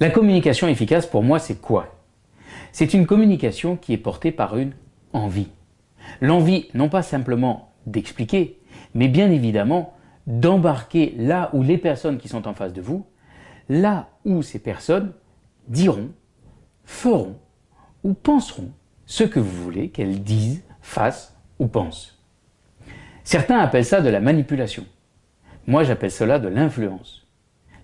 La communication efficace pour moi c'est quoi? C'est une communication qui est portée par une envie. L'envie non pas simplement d'expliquer, mais bien évidemment d'embarquer là où les personnes qui sont en face de vous, là où ces personnes diront, feront ou penseront ce que vous voulez qu'elles disent, fassent ou pensent. Certains appellent ça de la manipulation. Moi j'appelle cela de l'influence.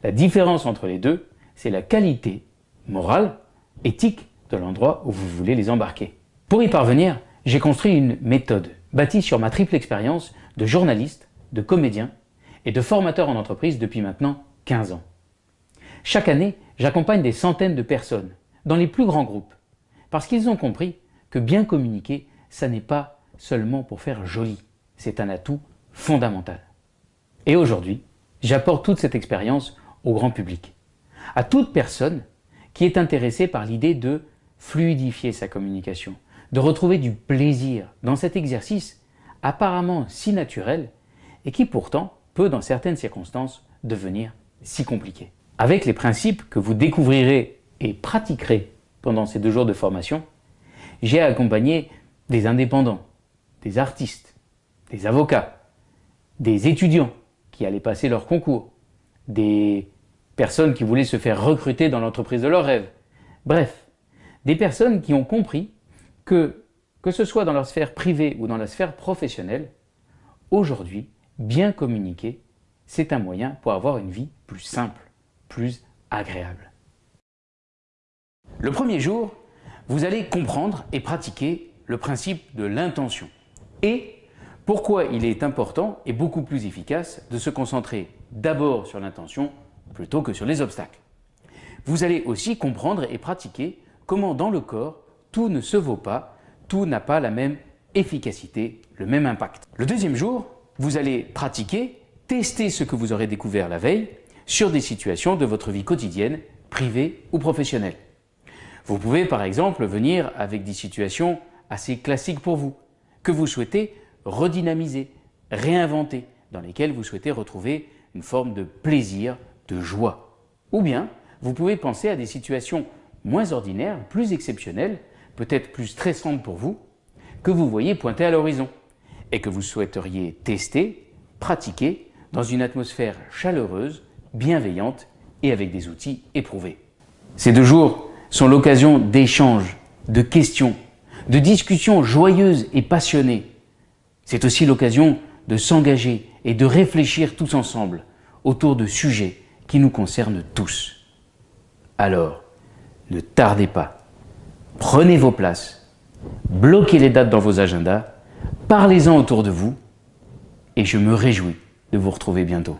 La différence entre les deux, c'est la qualité morale, éthique de l'endroit où vous voulez les embarquer. Pour y parvenir, j'ai construit une méthode bâtie sur ma triple expérience de journaliste, de comédien et de formateur en entreprise depuis maintenant 15 ans. Chaque année, j'accompagne des centaines de personnes dans les plus grands groupes parce qu'ils ont compris que bien communiquer, ça n'est pas seulement pour faire joli, c'est un atout fondamental. Et aujourd'hui, j'apporte toute cette expérience au grand public, à toute personne qui est intéressée par l'idée de fluidifier sa communication, de retrouver du plaisir dans cet exercice apparemment si naturel et qui pourtant peut dans certaines circonstances devenir si compliqué. Avec les principes que vous découvrirez et pratiquerez pendant ces deux jours de formation, j'ai accompagné des indépendants, des artistes, des avocats, des étudiants qui allaient passer leur concours, des personnes qui voulaient se faire recruter dans l'entreprise de leurs rêves. Bref, des personnes qui ont compris que, que ce soit dans leur sphère privée ou dans la sphère professionnelle, aujourd'hui, bien communiquer, c'est un moyen pour avoir une vie plus simple, plus agréable. Le premier jour, vous allez comprendre et pratiquer le principe de l'intention et pourquoi il est important et beaucoup plus efficace de se concentrer d'abord sur l'intention plutôt que sur les obstacles. Vous allez aussi comprendre et pratiquer comment dans le corps, tout ne se vaut pas, tout n'a pas la même efficacité, le même impact. Le deuxième jour, vous allez pratiquer, tester ce que vous aurez découvert la veille sur des situations de votre vie quotidienne, privée ou professionnelle. Vous pouvez par exemple venir avec des situations assez classiques pour vous, que vous souhaitez redynamiser, réinventer, dans lesquelles vous souhaitez retrouver une forme de plaisir, de joie. Ou bien, vous pouvez penser à des situations moins ordinaires, plus exceptionnelles, peut-être plus stressantes pour vous, que vous voyez pointer à l'horizon et que vous souhaiteriez tester, pratiquer dans une atmosphère chaleureuse, bienveillante et avec des outils éprouvés. Ces deux jours sont l'occasion d'échanges, de questions, de discussions joyeuses et passionnées. C'est aussi l'occasion de s'engager et de réfléchir tous ensemble autour de sujets qui nous concernent tous. Alors, ne tardez pas, prenez vos places, bloquez les dates dans vos agendas, parlez-en autour de vous et je me réjouis de vous retrouver bientôt.